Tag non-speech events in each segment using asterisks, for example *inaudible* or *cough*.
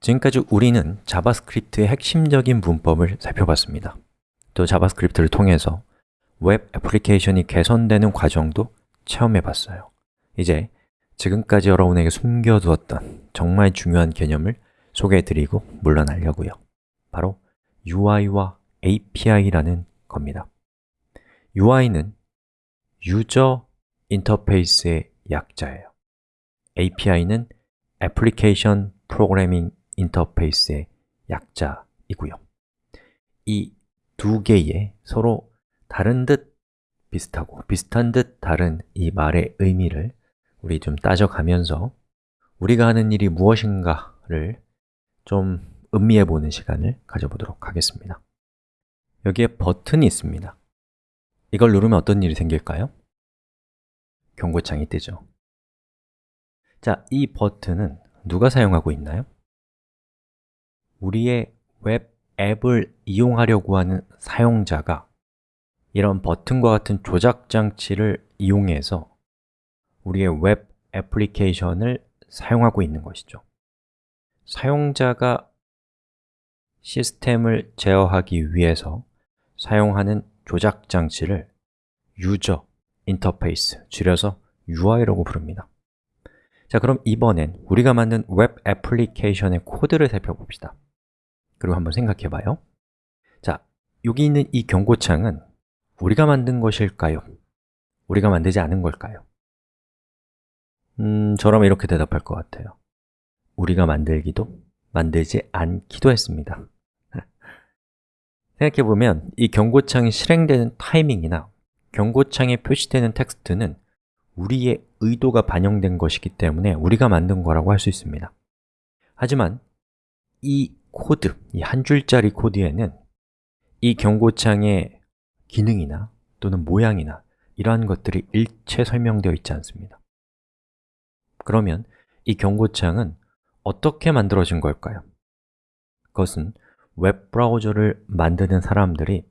지금까지 우리는 자바스크립트의 핵심적인 문법을 살펴봤습니다. 또 자바스크립트를 통해서 웹 애플리케이션이 개선되는 과정도 체험해 봤어요. 이제 지금까지 여러분에게 숨겨두었던 정말 중요한 개념을 소개해 드리고 물러나려고요. 바로 UI와 API라는 겁니다. UI는 user interface의 약자예요. API는 애플 인터페이스의 약자이고요 이 두 개의 서로 다른 듯 비슷하고 비슷한 듯 다른 이 말의 의미를 우리 좀 따져가면서 우리가 하는 일이 무엇인가를 좀 음미해 보는 시간을 가져보도록 하겠습니다 여기에 버튼이 있습니다 이걸 누르면 어떤 일이 생길까요? 경고창이 뜨죠 자, 이 버튼은 누가 사용하고 있나요? 우리의 웹 앱을 이용하려고 하는 사용자가 이런 버튼과 같은 조작 장치를 이용해서 우리의 웹 애플리케이션을 사용하고 있는 것이죠. 사용자가 시스템을 제어하기 위해서 사용하는 조작 장치를 user interface, 줄여서 UI라고 부릅니다. 자, 그럼 이번엔 우리가 만든 웹 애플리케이션의 코드를 살펴봅시다 그리고 한번 생각해 봐요 자, 여기 있는 이 경고창은 우리가 만든 것일까요? 우리가 만들지 않은 걸까요? 음, 저라면 이렇게 대답할 것 같아요 우리가 만들기도 만들지 않기도 했습니다 *laughs* 생각해보면 이 경고창이 실행되는 타이밍이나 경고창에 표시되는 텍스트는 우리의 의도가 반영된 것이기 때문에 우리가 만든 거라고 할 수 있습니다 하지만 이 코드, 이 한 줄짜리 코드에는 이 경고창의 기능이나 또는 모양이나 이러한 것들이 일체 설명되어 있지 않습니다 그러면 이 경고창은 어떻게 만들어진 걸까요? 그것은 웹 브라우저를 만드는 사람들이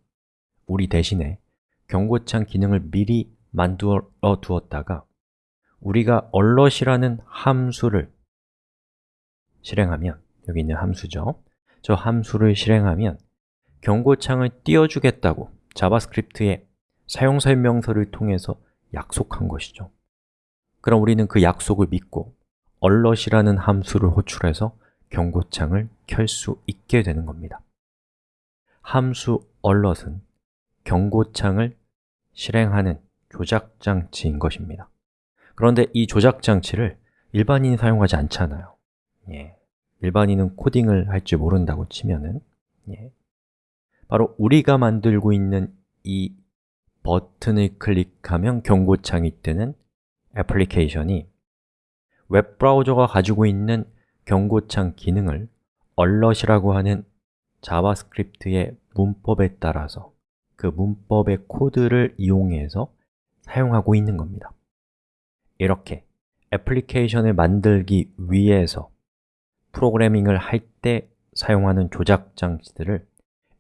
우리 대신에 경고창 기능을 미리 만들어 두었다가 우리가 alert이라는 함수를 실행하면 여기 있는 함수죠 저 함수를 실행하면 경고창을 띄워주겠다고 자바스크립트의 사용 설명서를 통해서 약속한 것이죠. 그럼 우리는 그 약속을 믿고 alert이라는 함수를 호출해서 경고창을 켤 수 있게 되는 겁니다. 함수 alert은 경고창을 실행하는 조작 장치인 것입니다. 그런데 이 조작 장치를 일반인이 사용하지 않잖아요. 예. 일반인은 코딩을 할 줄 모른다고 치면은 예. 바로 우리가 만들고 있는 이 버튼을 클릭하면 경고창이 뜨는 애플리케이션이 웹 브라우저가 가지고 있는 경고창 기능을 alert이라고 하는 자바스크립트의 문법에 따라서 그 문법의 코드를 이용해서 사용하고 있는 겁니다 이렇게 애플리케이션을 만들기 위해서 프로그래밍을 할 때 사용하는 조작 장치들을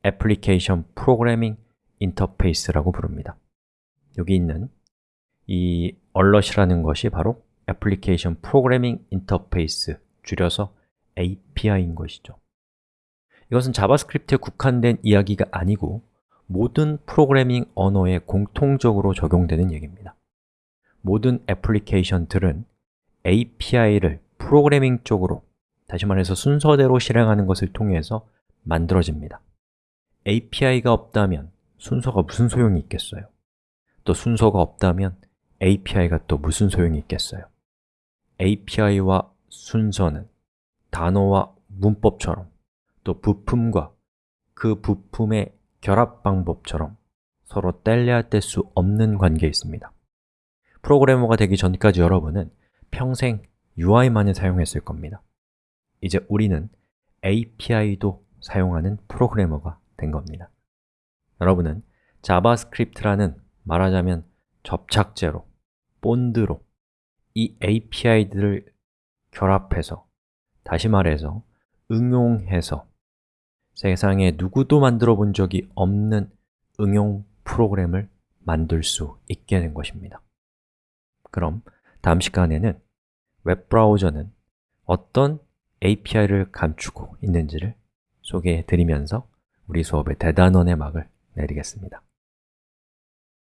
애플리케이션 프로그래밍 인터페이스라고 부릅니다. 여기 있는 이 alert이라는 것이 바로 애플리케이션 프로그래밍 인터페이스, 줄여서 API인 것이죠. 이것은 자바스크립트에 국한된 이야기가 아니고 모든 프로그래밍 언어에 공통적으로 적용되는 얘기입니다. 모든 애플리케이션들은 API를 프로그래밍 쪽으로 다시 말해서 순서대로 실행하는 것을 통해서 만들어집니다 API가 없다면 순서가 무슨 소용이 있겠어요? 또 순서가 없다면 API가 또 무슨 소용이 있겠어요? API와 순서는 단어와 문법처럼 또 부품과 그 부품의 결합 방법처럼 서로 뗄래야 뗄 수 없는 관계에 있습니다 프로그래머가 되기 전까지 여러분은 평생 UI만을 사용했을 겁니다 이제 우리는 API도 사용하는 프로그래머가 된 겁니다. 여러분은 자바스크립트라는 말하자면 접착제로, 본드로 이 API들을 결합해서 다시 말해서 응용해서 세상에 누구도 만들어 본 적이 없는 응용 프로그램을 만들 수 있게 된 것입니다. 그럼 다음 시간에는 웹브라우저는 어떤 API를 감추고 있는지를 소개해 드리면서 우리 수업의 대단원의 막을 내리겠습니다